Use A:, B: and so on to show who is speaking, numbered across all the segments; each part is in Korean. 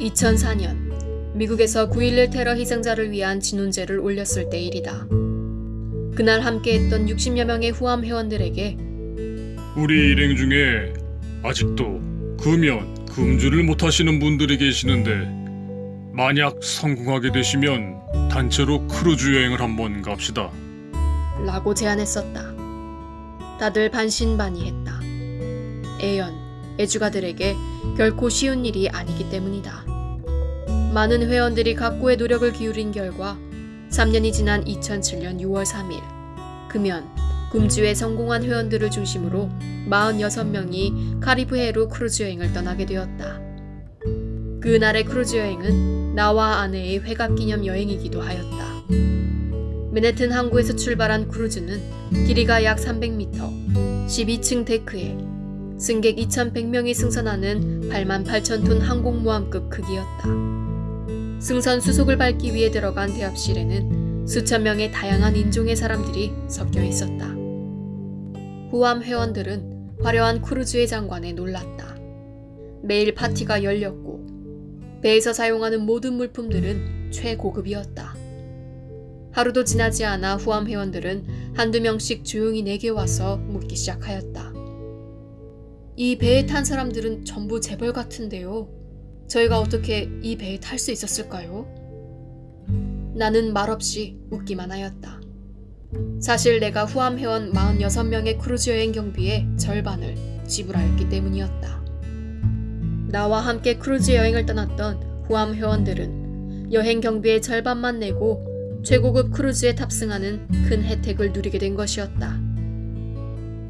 A: 2004년 미국에서 9.11 테러 희생자를 위한 진혼제를 올렸을 때 일이다. 그날 함께했던 60여 명의 후암 회원들에게
B: 우리 일행 중에 아직도 금연, 금주를 못하시는 분들이 계시는데 만약 성공하게 되시면 단체로 크루즈 여행을 한번 갑시다.
A: 라고 제안했었다. 다들 반신반의했다. 애연, 애주가들에게 결코 쉬운 일이 아니기 때문이다. 많은 회원들이 각고의 노력을 기울인 결과 3년이 지난 2007년 6월 3일 금연, 금주에 성공한 회원들을 중심으로 46명이 카리브해로 크루즈 여행을 떠나게 되었다. 그날의 크루즈 여행은 나와 아내의 회갑 기념 여행이기도 하였다. 맨해튼 항구에서 출발한 크루즈는 길이가 약 300m, 12층 데크에 승객 2,100명이 승선하는 8만 8천 톤 항공모함급 크기였다. 승선 수속을 밟기 위해 들어간 대합실에는 수천 명의 다양한 인종의 사람들이 섞여 있었다. 후암 회원들은 화려한 크루즈의 장관에 놀랐다. 매일 파티가 열렸고 배에서 사용하는 모든 물품들은 최고급이었다. 하루도 지나지 않아 후암 회원들은 한두 명씩 조용히 내게 와서 묻기 시작하였다. 이 배에 탄 사람들은 전부 재벌 같은데요. 저희가 어떻게 이 배에 탈 수 있었을까요? 나는 말없이 웃기만 하였다. 사실 내가 후암 회원 46명의 크루즈 여행 경비의 절반을 지불하였기 때문이었다. 나와 함께 크루즈 여행을 떠났던 후암 회원들은 여행 경비의 절반만 내고 최고급 크루즈에 탑승하는 큰 혜택을 누리게 된 것이었다.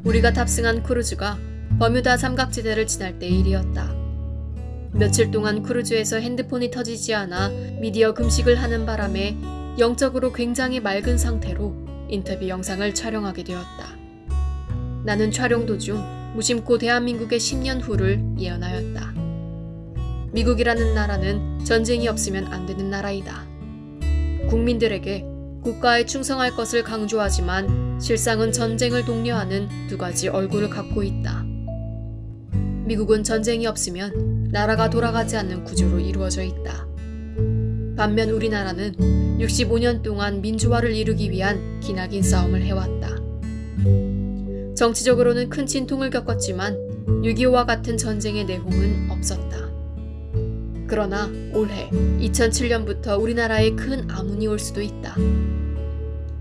A: 우리가 탑승한 크루즈가 버뮤다 삼각지대를 지날 때의 일이었다. 며칠 동안 크루즈에서 핸드폰이 터지지 않아 미디어 금식을 하는 바람에 영적으로 굉장히 맑은 상태로 인터뷰 영상을 촬영하게 되었다. 나는 촬영 도중 무심코 대한민국의 10년 후를 예언하였다. 미국이라는 나라는 전쟁이 없으면 안 되는 나라이다. 국민들에게 국가에 충성할 것을 강조하지만 실상은 전쟁을 독려하는 두 가지 얼굴을 갖고 있다. 미국은 전쟁이 없으면 나라가 돌아가지 않는 구조로 이루어져 있다. 반면 우리나라는 65년 동안 민주화를 이루기 위한 기나긴 싸움을 해왔다. 정치적으로는 큰 진통을 겪었지만 6.25와 같은 전쟁의 내홍은 없었다. 그러나 올해 2007년부터 우리나라에 큰 아문이 올 수도 있다.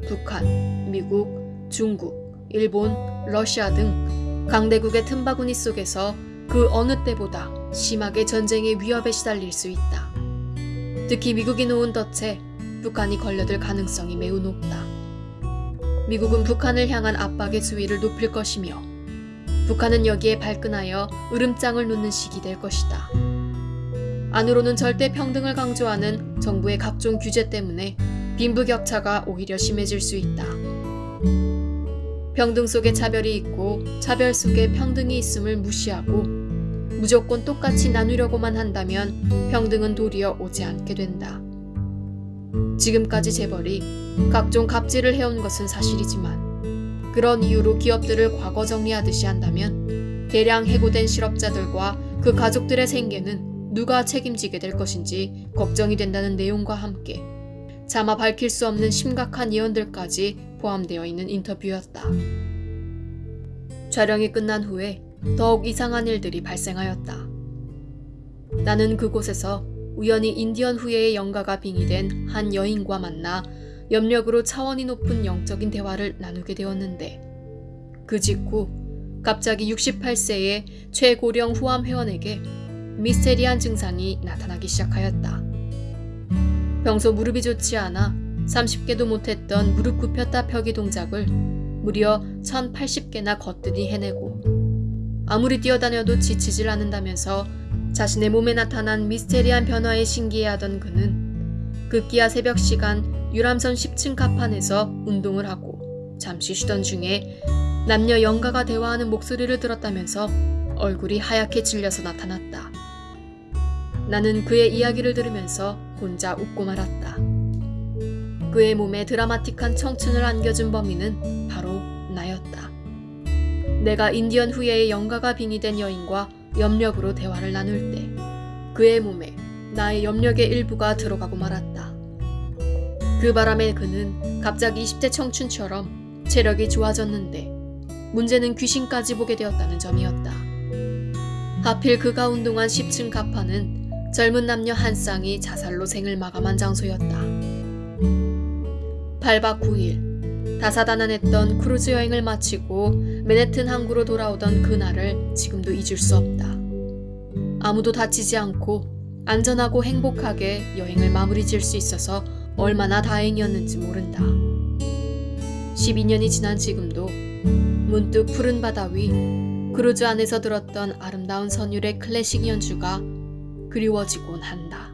A: 북한, 미국, 중국, 일본, 러시아 등 강대국의 틈바구니 속에서 그 어느 때보다 심하게 전쟁의 위협에 시달릴 수 있다. 특히 미국이 놓은 덫에 북한이 걸려들 가능성이 매우 높다. 미국은 북한을 향한 압박의 수위를 높일 것이며 북한은 여기에 발끈하여 으름장을 놓는 시기 될 것이다. 안으로는 절대 평등을 강조하는 정부의 각종 규제 때문에 빈부격차가 오히려 심해질 수 있다. 평등 속에 차별이 있고 차별 속에 평등이 있음을 무시하고 무조건 똑같이 나누려고만 한다면 평등은 도리어 오지 않게 된다. 지금까지 재벌이 각종 갑질을 해온 것은 사실이지만 그런 이유로 기업들을 과거 정리하듯이 한다면 대량 해고된 실업자들과 그 가족들의 생계는 누가 책임지게 될 것인지 걱정이 된다는 내용과 함께 차마 밝힐 수 없는 심각한 예언들까지 포함되어 있는 인터뷰였다. 촬영이 끝난 후에 더욱 이상한 일들이 발생하였다. 나는 그곳에서 우연히 인디언 후예의 영가가 빙의된 한 여인과 만나 염력으로 차원이 높은 영적인 대화를 나누게 되었는데 그 직후 갑자기 68세의 최고령 후암 회원에게 미스테리한 증상이 나타나기 시작하였다. 평소 무릎이 좋지 않아 30개도 못했던 무릎 굽혔다 펴기 동작을 무려 1080개나 거뜬히 해내고 아무리 뛰어다녀도 지치질 않는다면서 자신의 몸에 나타난 미스테리한 변화에 신기해하던 그는 급기야 새벽 시간 유람선 10층 갑판에서 운동을 하고 잠시 쉬던 중에 남녀 영가가 대화하는 목소리를 들었다면서 얼굴이 하얗게 질려서 나타났다. 나는 그의 이야기를 들으면서 혼자 웃고 말았다. 그의 몸에 드라마틱한 청춘을 안겨준 범인은 바로 나였다. 내가 인디언 후예의 영가가 빙의된 여인과 염력으로 대화를 나눌 때 그의 몸에 나의 염력의 일부가 들어가고 말았다. 그 바람에 그는 갑자기 20대 청춘처럼 체력이 좋아졌는데 문제는 귀신까지 보게 되었다는 점이었다. 하필 그가 운동한 10층 갑판은 젊은 남녀 한 쌍이 자살로 생을 마감한 장소였다. 8박 9일 다사다난했던 크루즈 여행을 마치고 맨해튼 항구로 돌아오던 그날을 지금도 잊을 수 없다. 아무도 다치지 않고 안전하고 행복하게 여행을 마무리 지을 수 있어서 얼마나 다행이었는지 모른다. 12년이 지난 지금도 문득 푸른 바다 위 크루즈 안에서 들었던 아름다운 선율의 클래식 연주가 그리워지곤 한다.